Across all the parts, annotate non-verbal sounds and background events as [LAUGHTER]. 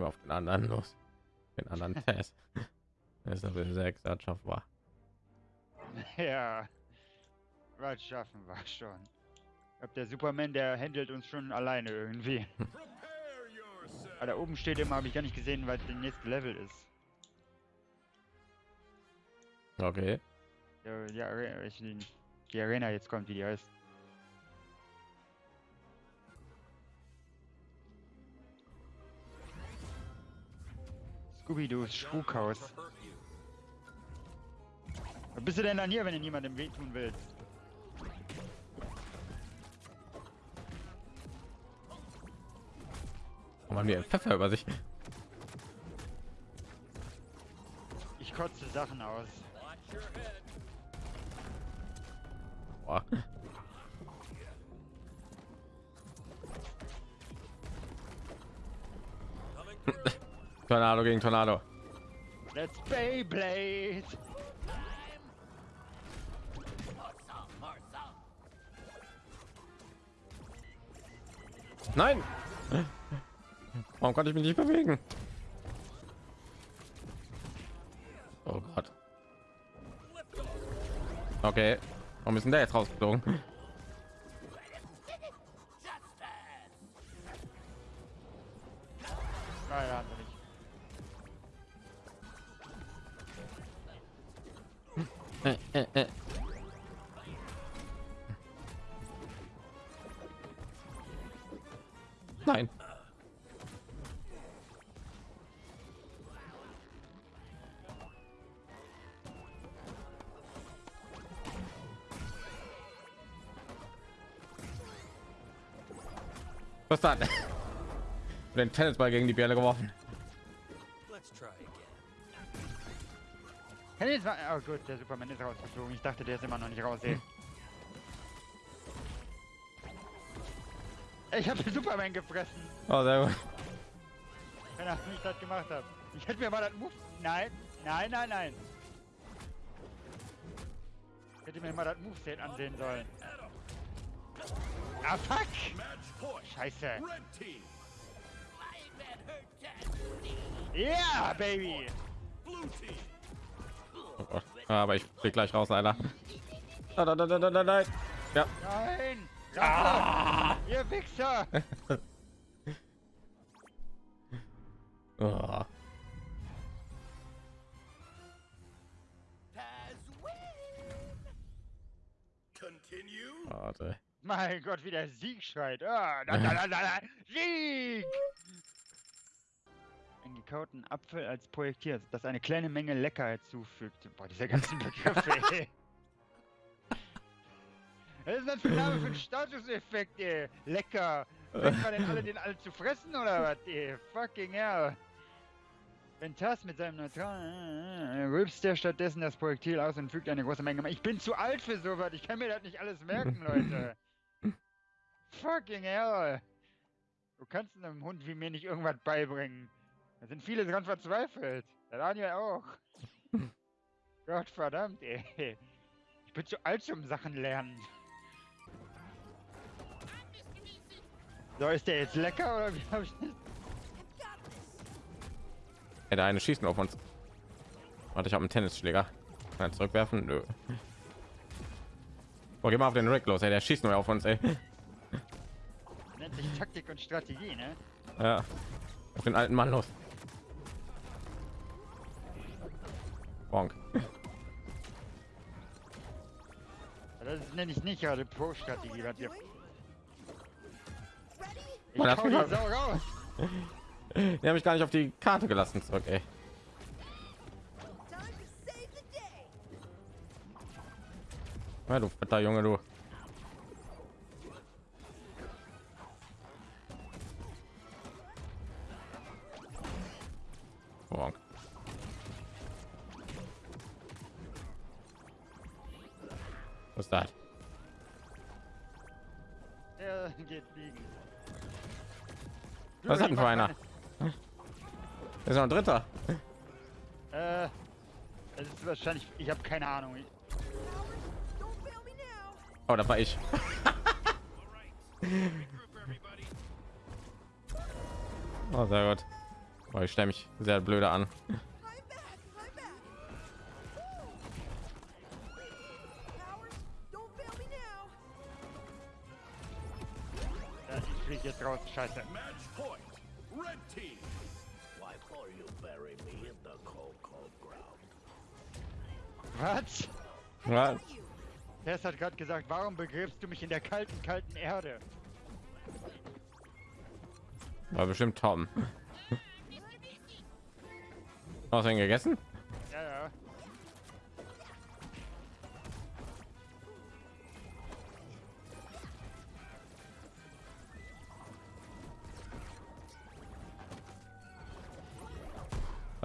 Wir auf den anderen los. Den anderen [LAUGHS] Test. Das ist aber sechs war. Ja. Was schaffen wir schon. Ich glaube, der Superman, der handelt uns schon alleine irgendwie. Aber da oben steht immer, habe ich gar nicht gesehen, weil der nächste Level ist. Okay. Ja, ja, die Arena jetzt kommt, wie die heißt. Scooby-Doos Spukhaus. Was bist du denn dann hier, wenn du niemandem wehtun willst? Warum haben die Pfeffer über sich? Ich kotze Sachen aus. Boah. Tornado gegen Tornado. Let's Beyblade. Nein! Warum konnte ich mich nicht bewegen? Oh Gott. Okay. Warum müssen der jetzt rausgeflogen? Nein. Was dann? [LAUGHS] Den Tennisball gegen die Bälle geworfen. War, oh gut, der Superman ist rausgeflogen. Ich dachte, der ist immer noch nicht raus. Ich habe Superman gefressen. Oh, sehr gut. Wenn er mich das gemacht hat. Ich hätte mir mal das Move. Nein, nein, nein, nein. Ich hätte mir mal das Moveset ansehen sollen. Ah, fuck! Scheiße. Ja, yeah, Baby! Oh. Aber ich flieg gleich raus, Alter. Nein, nein, nein, nein, nein. Ja. Nein! Ah! Ihr Wichser! [LAUGHS] oh. Warte. Mein Gott, wie der Sieg schreit. Ah, da, da, da, da, Sieg! Einen gekauten Apfel als Projektil, das eine kleine Menge Leckerheit zufügt. Boah, diese ganzen [LAUGHS] Begriffe, ey. Was ist das für ein Name für ein Statuseffekt, ey? Lecker. Fängt man denn alle den alle zu fressen oder was, ey? Fucking hell. Wenn Tass mit seinem neutralen äh, rülpst der stattdessen das Projektil aus und fügt eine große Menge. Ich bin zu alt für sowas. Ich kann mir das nicht alles merken, Leute. Fucking hell. Du kannst einem Hund wie mir nicht irgendwas beibringen. Da sind viele dran verzweifelt. Der Daniel auch. [LAUGHS] Gott verdammt, ey. Ich bin zu alt zum Sachen lernen. So, ist der jetzt lecker oder wie hab ich das? Ja, der eine schießt auf uns. Warte, ich habe einen Tennisschläger. Kann zurückwerfen? Nö. Oh, geh mal auf den Rick los, ey. Der schießt nur auf uns, ey. Nennt sich Taktik und Strategie, ne? Ja. Auf den alten Mann los. Bonk. Das nenne ich nicht gerade Pro-Strategie, was wir ich Man hau [LAUGHS] die Sau raus. Die habe ich gar nicht auf die Karte gelassen zurück, ey. Ja, du fetter Junge, du. Denn für einer? ist noch ein dritter. Äh, es ist wahrscheinlich. Ich habe keine Ahnung. Oh, da war ich. oh, sehr gut. Oh, ich stelle mich sehr blöde an. Ich flieg jetzt raus, scheiße. Team. Why for you bury me in the cold, cold ground? Was? Was? Tess hat gerade gesagt, warum begräbst du mich in der kalten, kalten Erde? War bestimmt Tom. [LAUGHS] Hast du ihn gegessen? Ja, ja.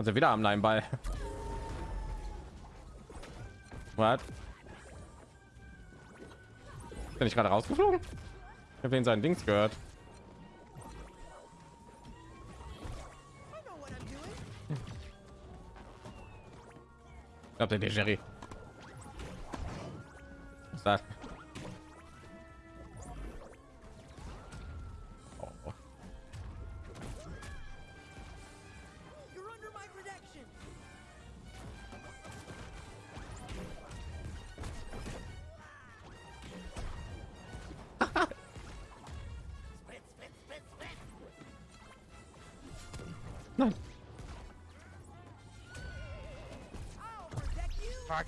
Also wieder am Nein Ball. Was? Bin ich gerade rausgeflogen? Ich habe ihn seinen Dings gehört. Ich glaube, der Jerry. Nein. Fuck.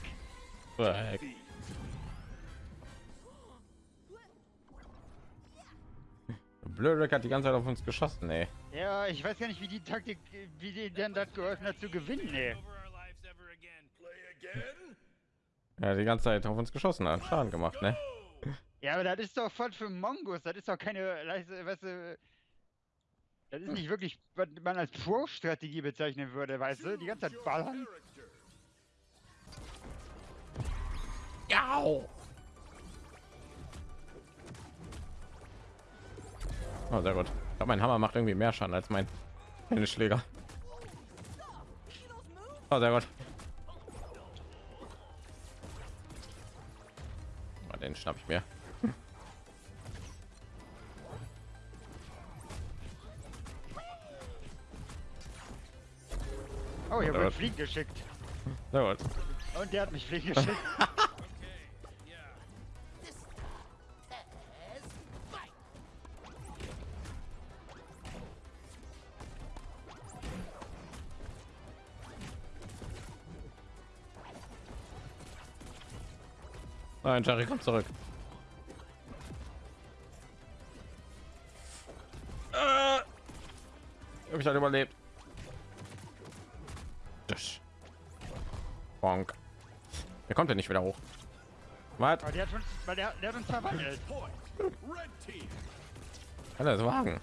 Weg. Blöd hat die ganze Zeit auf uns geschossen, ey. Ja, ich weiß gar nicht, wie die Taktik, wie die denn das geholfen hat zu gewinnen, ey. Ja, die ganze Zeit auf uns geschossen hat. Schaden gemacht, ne? Ja, aber das ist doch voll für Mongos. Das ist doch keine, weißt du, das ist nicht wirklich, was man als Pro-Strategie bezeichnen würde, weißt du? Die ganze Zeit ballern. Ja. Oh, sehr gut. Ich glaube, mein Hammer macht irgendwie mehr Schaden als mein meine Schläger. Oh, sehr gut. Oh, den schnapp ich mir. Oh, hier wird Fliegen geschickt. Sehr gut. Und der hat mich fliegen geschickt. [LAUGHS] Nein, Jerry kommt zurück. Äh, habe ich halt überlebt. Bonk. Der kommt ja nicht wieder hoch. Was? Aber der hat uns, weil der, der hat uns verwandelt. Kann er das wagen?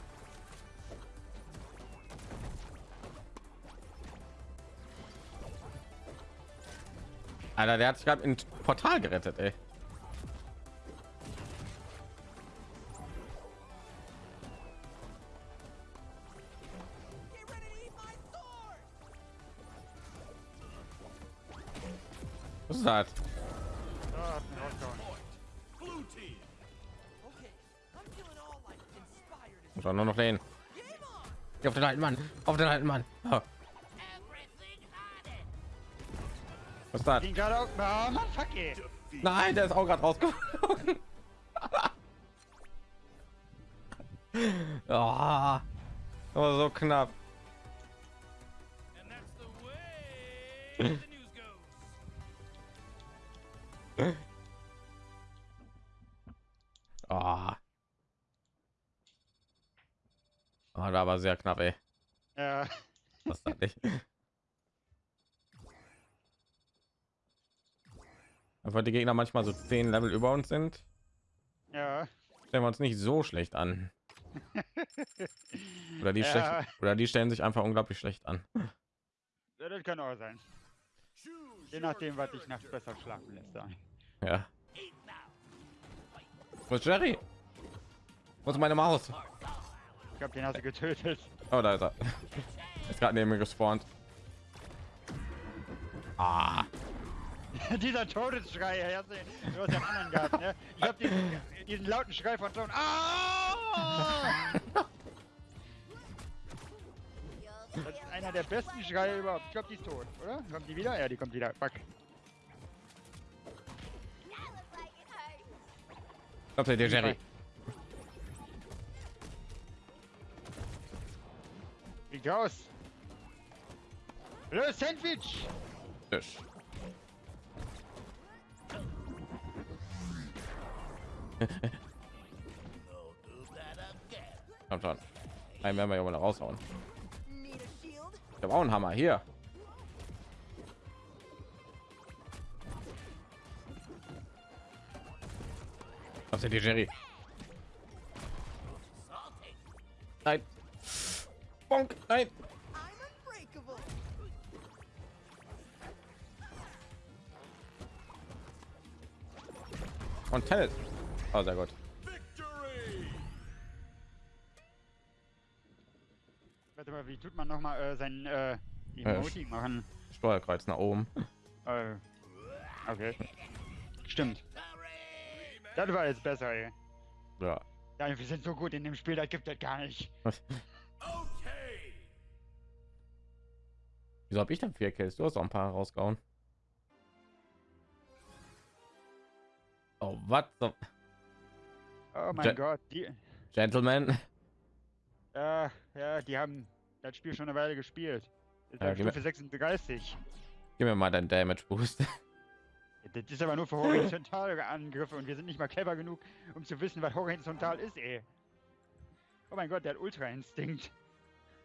Alter, der hat sich gerade in Portal gerettet, ey. Like inspired. Muss auch nur noch den. Auf den alten Mann. Auf den alten Mann. Oh. Was. Oh, ey. Defeat. Nein, der ist auch gerade rausgeflogen. oh, so knapp. Goes. Oh. Oh, da war sehr knapp, ey. Ja. Das nicht? Einfach die Gegner manchmal so zehn Level über uns sind, Ja. stellen wir uns nicht so schlecht an. [LAUGHS] Oder die Ja. schlecht, oder die stellen sich einfach unglaublich schlecht an. ja. Das kann auch sein. Je nachdem, was dich courage. nachts besser schlafen lässt. Dann. Ja. Wo ist Jerry? Wo ist meine Maus? Ich glaube, den hast du getötet. Oh, da ist er. Ist gerade neben mir gespawnt. Ah, [LAUGHS] Dieser Todesschrei, hast du, den- hast ja einen anderen gehabt, ne? Ich hab diesen, diesen lauten Schrei von Ton. Ah! [LAUGHS] Das, einer der besten Schreie überhaupt. Ich glaube, die ist tot, oder? Kommt die wieder? Ja, die kommt wieder. Fuck. Kommt der Jerry. Fliegt raus. Los, Sandwich! Tisch. Kommt schon. Einen werden wir ja mal raushauen. Need a shield? Ich habe auch einen Hammer hier. Was ist die Jerry? Nein. Bonk. Nein. Und Tennis. Oh, sehr gut. Warte mal, wie tut man nochmal äh, sein äh, Emoji machen? Steuerkreuz nach oben. Äh, okay. Stimmt. Das war jetzt besser, ey. Ja. Ja, wir sind so gut in dem Spiel, das gibt es gar nicht. Okay! Wieso habe ich dann vier Kills? Du hast auch ein paar rausgehauen. Oh, was? Oh mein Ja- Gott, die, Gentlemen. äh, ja, die haben das Spiel schon eine Weile gespielt. Ist Ja, Stufe 36. Gib mir mal deinen Damage Boost. Das ist aber nur für horizontale Angriffe und wir sind nicht mal clever genug, um zu wissen, was horizontal ist, ey. Oh mein Gott, der hat Ultra Instinct.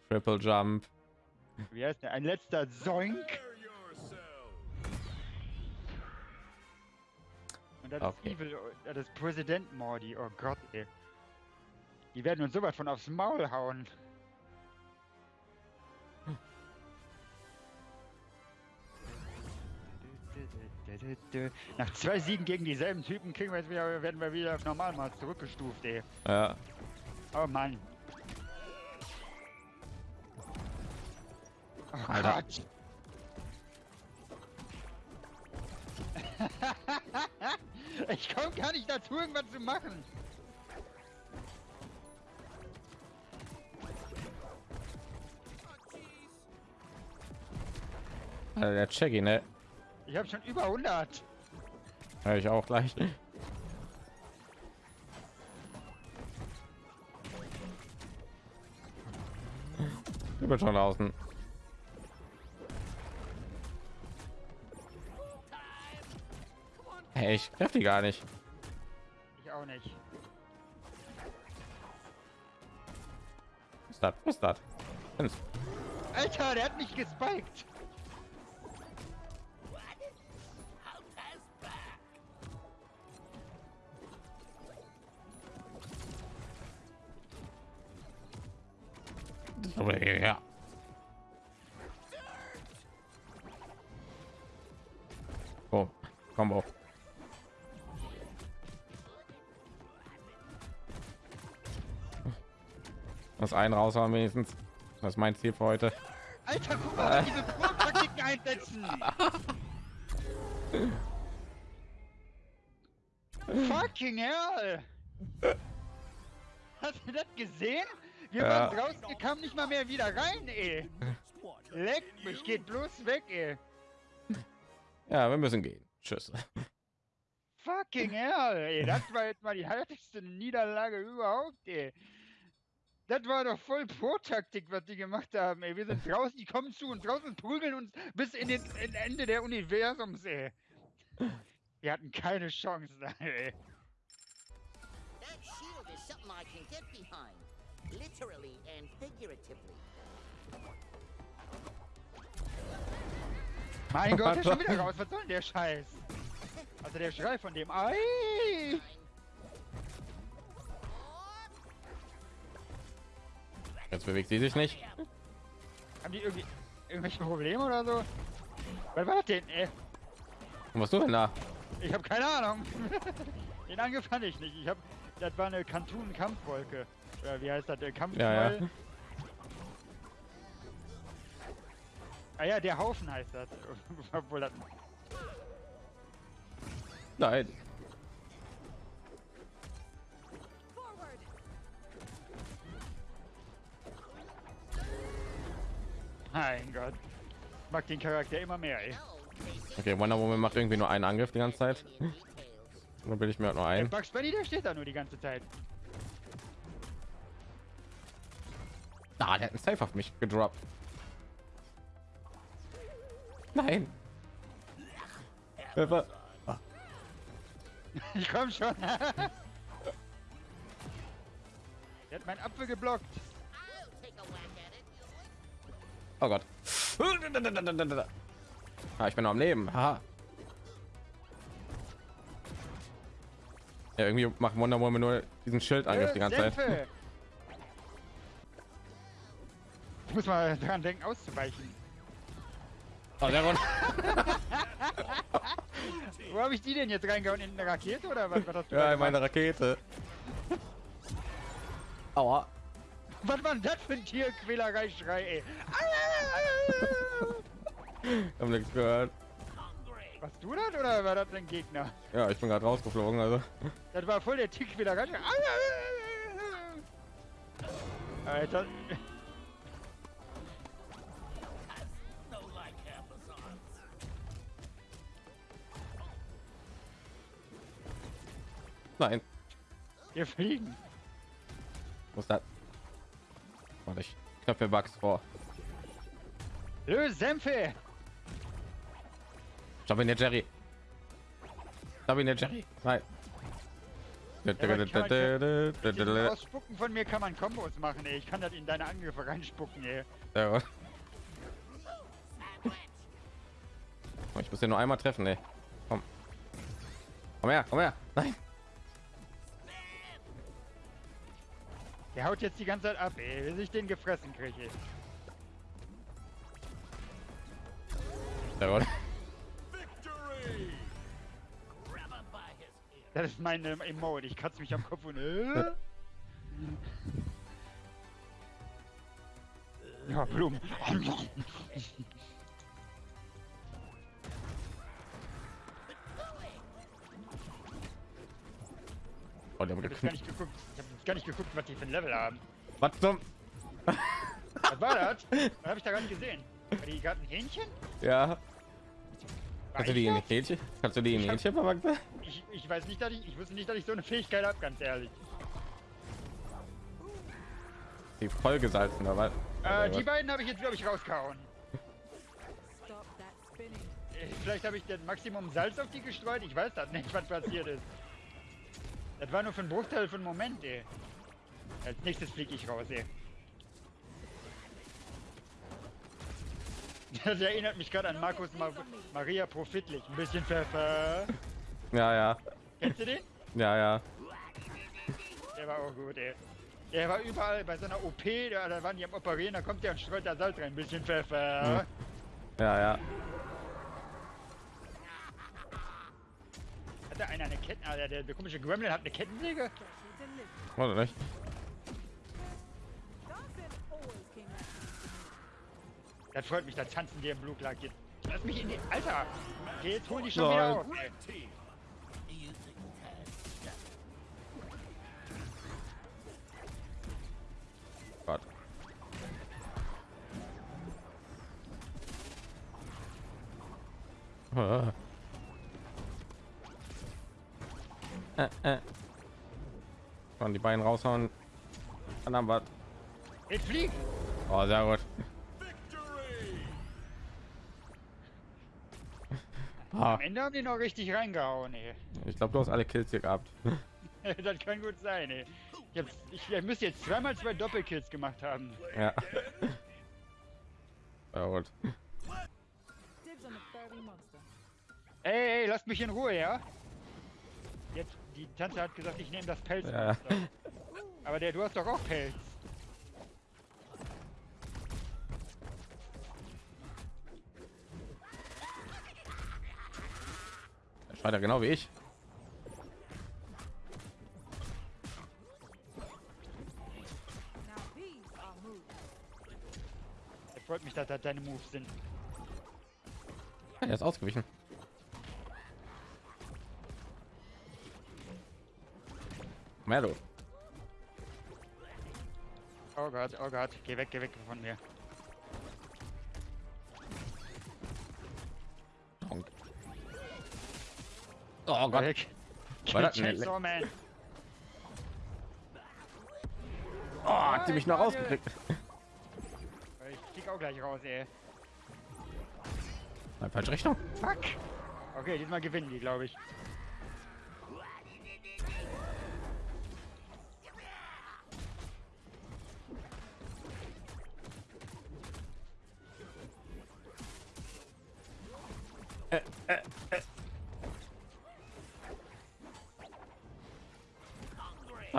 Triple Jump. Wie heißt der? Ein letzter Zoink. Und das Okay. ist Evil, das ist Präsident Mordi. Oh Gott, ey. Die werden uns sowas von aufs Maul hauen. Nach zwei Siegen gegen dieselben Typen kriegen wir jetzt wieder, werden wir wieder auf Normalmaß zurückgestuft, ey. Ja. Oh Mann. Oh Alter. Gott. [LAUGHS] ich komme gar nicht dazu, irgendwas zu machen. Also der Checky, ne? Ich habe schon über 100. Ja, ich auch gleich. Ich bin schon draußen. Hey, ich treffe die gar nicht. Ich auch nicht. Was ist das? Was ist das? Alter, der hat mich gespiked. Aber ja. Oh, Combo. Das einen raushauen wenigstens. Das ist mein Ziel für heute. Alter, guck mal, diese Pro-Taktiken einsetzen. [LAUGHS] Fucking hell. Hast du das gesehen? Wir Ja. waren draußen, wir kamen nicht mal mehr wieder rein, ey. Leck mich, geht bloß weg, ey. Ja, wir müssen gehen. Tschüss. Fucking hell, ey. Das war jetzt mal die härteste Niederlage überhaupt, ey. Das war doch voll Pro-Taktik, was die gemacht haben, ey. Wir sind draußen, die kommen zu und draußen prügeln uns bis in den in Ende der Universums, ey. Wir hatten keine Chance ey. That shield is something I can get behind. Literally and figuratively. Mein Gott, der ist schon wieder raus. Was soll denn der Scheiß? Also der Schrei von dem Ei. Jetzt bewegt sie sich nicht. Haben die irgendwie irgendwelche Probleme oder so? Was war das denn, ey? Und was du denn da? Ich habe keine Ahnung. [LAUGHS] Den Angriff fand ich nicht. Ich habe, das war eine Kantun-Kampfwolke. Oder wie heißt das? Der Kampf. Ja, ja. Ah ja, der Haufen heißt das. [LAUGHS] Obwohl das. Nein. Mein Gott. Ich mag den Charakter immer mehr, ey. Okay, Wonder Woman macht irgendwie nur einen Angriff die ganze Zeit. [LAUGHS] Nur will ich mir halt nur Der ein. Bugs Bunny, der steht da nur die ganze Zeit. Ah, der hat einen Safe auf mich gedroppt. Nein. Hilfe. [LAUGHS] Ich komm schon. der hat meinen Apfel geblockt. Oh Gott. Ah, ich bin noch am Leben. Haha. Ja, irgendwie macht Wonder Woman nur diesen Schildangriff die ganze Zeit. Muss mal dran denken, auszuweichen. Oh, sehr gut. Wo habe ich die denn jetzt reingehauen? In eine Rakete oder was? was hast du Ja, in meine? Rakete. [LAUGHS] Aua. Was war denn das für ein Tierquälerei-Schrei, ey? [LAUGHS] Ich hab nichts gehört. Warst du das oder war das ein Gegner? Ja, ich bin gerade rausgeflogen, also. Das war voll der Tierquälerei. [LAUGHS] Alter. Nein. Wir fliegen. Was das? Warte, ich knöpfe Bugs vor. Löse Senfe! Stop ihn, der Jerry. Stop ihn, der Jerry. Nein. Ausspucken von mir kann man Kombos machen, ey. Ich kann das in deine Angriffe reinspucken, ey. Gut. Oh, Ich muss den nur einmal treffen, ey. Komm. Komm her, komm her. Nein. Der haut jetzt die ganze Zeit ab, ey. Bis ich den gefressen kriege. Ear. Das ist meine Emote. Ich kratze mich am Kopf und. Äh? [LAUGHS] Ja, Blumen. [LAUGHS] Oh, der Ich hat hab nicht geguckt. Ich hab gar nicht geguckt, was die für ein Level haben. Was zum? Was war das? Was hab ich da gar nicht gesehen? War die gerade ein Hähnchen? Ja. War Kannst du ich die in das? Hähnchen? Kannst du die in Ich hab- Hähnchen verwachsen? Ich, ich weiß nicht, dass ich. Ich wusste nicht, dass ich so eine Fähigkeit habe, ganz ehrlich. Die vollgesalzen, oder was? Äh, die beiden habe ich jetzt, glaube ich, rausgehauen. Äh, Vielleicht habe ich das Maximum Salz auf die gestreut. Ich weiß das nicht, was passiert ist. Das war nur für einen Bruchteil von einem Moment, ey. Als nächstes fliege ich raus, ey. [LAUGHS] Das erinnert mich gerade an Markus Ma Maria Profitlich. Ein bisschen Pfeffer. [LAUGHS] Ja, ja. Kennst du den? Ja, ja. Der war auch gut, ey. Der war überall bei so einer OP, da, da waren die am Operieren, da kommt der und streut da Salz rein. Ein bisschen Pfeffer. Ja, ja. Hat da einer eine Ketten... Ah, der, der, der komische Gremlin hat eine Kettensäge? Warte nicht. Das freut mich, da tanzen die im Blue jetzt. Lass mich in die... Alter! Jetzt holen die schon Nein. wieder auf. ey. Beine raushauen. Dann was. Jetzt flieg! Oh, sehr gut. Victory! Ah, Am Ende haben die noch richtig reingehauen, ey. ich glaube, du hast alle Kills hier gehabt. [LAUGHS] das kann gut sein, ey. Ich, hab's, ich, ich müsste jetzt zweimal zwei Doppelkills gemacht haben. Ja. Ja, gut. Ey, ey, lasst mich in Ruhe, ja? Die Tante hat gesagt, ich nehme das Pelz. Ja. Aber der, du hast doch auch Pelz. Er schreit ja genau wie ich. Es freut mich, dass das deine Moves sind. Er ist ausgewichen. Mello. Oh Gott, oh Gott, geh weg, geh weg von mir. Honk. Oh Gott. Ich War das so, oh man. Oh, hat sie mich noch rausgekriegt. Ich krieg auch gleich raus, ey. Falsche Richtung. Fuck. Okay, diesmal gewinnen die, glaube ich.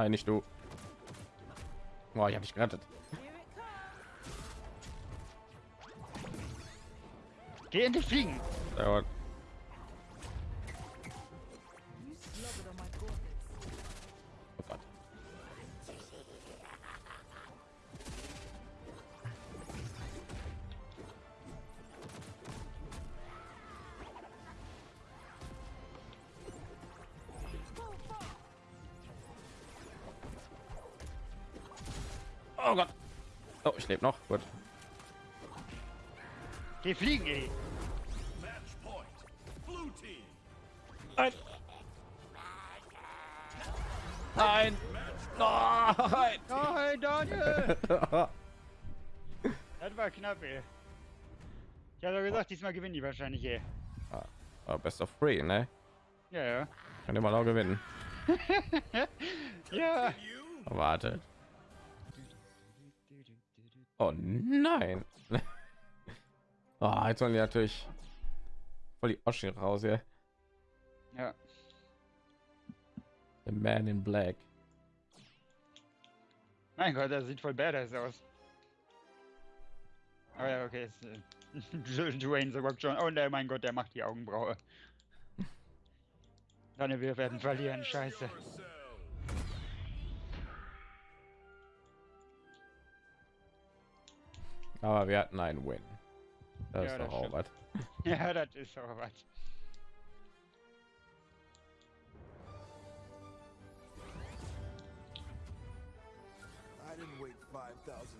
Nein, nicht du. Boah, ich habe dich gerettet. Geh fliegen. Slobbered on my gauntlets. Oh Gott. Oh Gott. Oh, ich lebe noch. Gut. Geh fliegen, ey. Nein. Nein. Nein. Nein, Daniel. [LAUGHS] Das war knapp, ey. Ich doch gesagt, diesmal gewinnen die wahrscheinlich, ey. Ah, Best of three, ne? Ja, ja. Kann immer noch gewinnen. [LAUGHS] Ja. Warte. Oh nein. [LAUGHS] oh, jetzt sollen die natürlich voll die Oschi raus hier. Ja. The Man in Black. Mein Gott, das sieht voll badass aus. Oh ja, okay. Ist, äh, [LAUGHS] Dwayne The Rock John. Oh ne, mein Gott, der macht die Augenbraue. Dann wir werden verlieren, scheiße. Oh, Aber wir hatten einen Win. Das Ja, ist das doch auch stimmt. was. Ja, das ist auch was. I didn't wait 5,000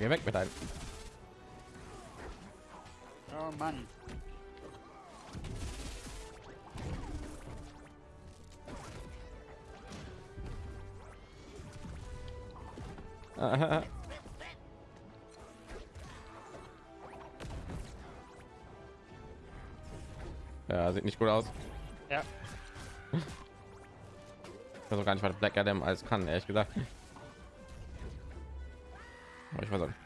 geh weg mit einem. Oh Mann. [LAUGHS] ja, sieht nicht gut aus. Ja. [LAUGHS] Ich weiß auch gar nicht, was Black Adam alles kann, ehrlich gesagt. Ich weiß auch nicht.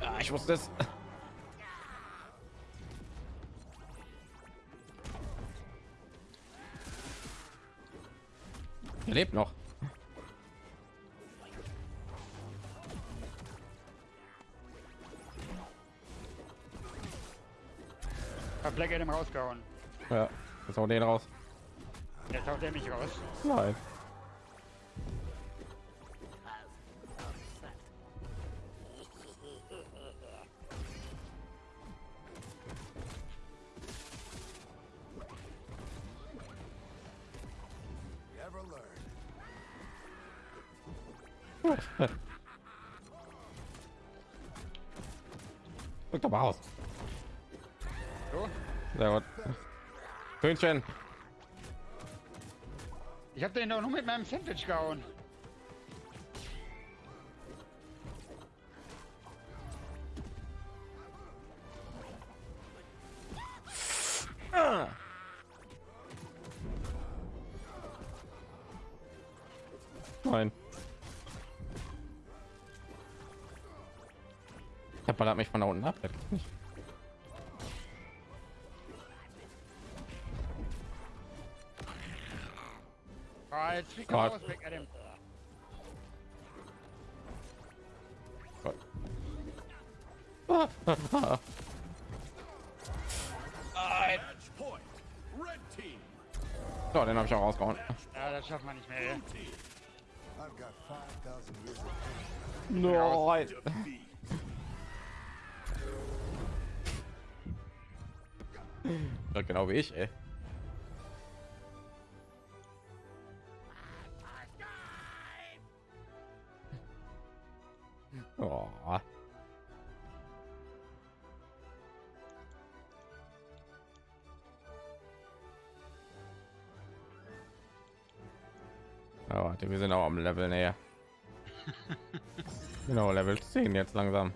Ja, ich wusste es. Er lebt noch. Hab Black Adam rausgehauen. Ja, jetzt auch den raus. Jetzt haut er mich raus. Nein. Guck doch mal aus. So. Sehr gut. Hühnchen. Ich hab den doch nur mit meinem Sandwich gehauen. Ballert mich von da unten ab. Ah, Gott. Gott. So, den habe ich auch rausgehauen. Ja, das schafft man nicht mehr. ey. Team. Ja, genau wie ich, ey. Oh. Wir sind auch am Level näher. [LAUGHS] genau, Level 10 jetzt langsam.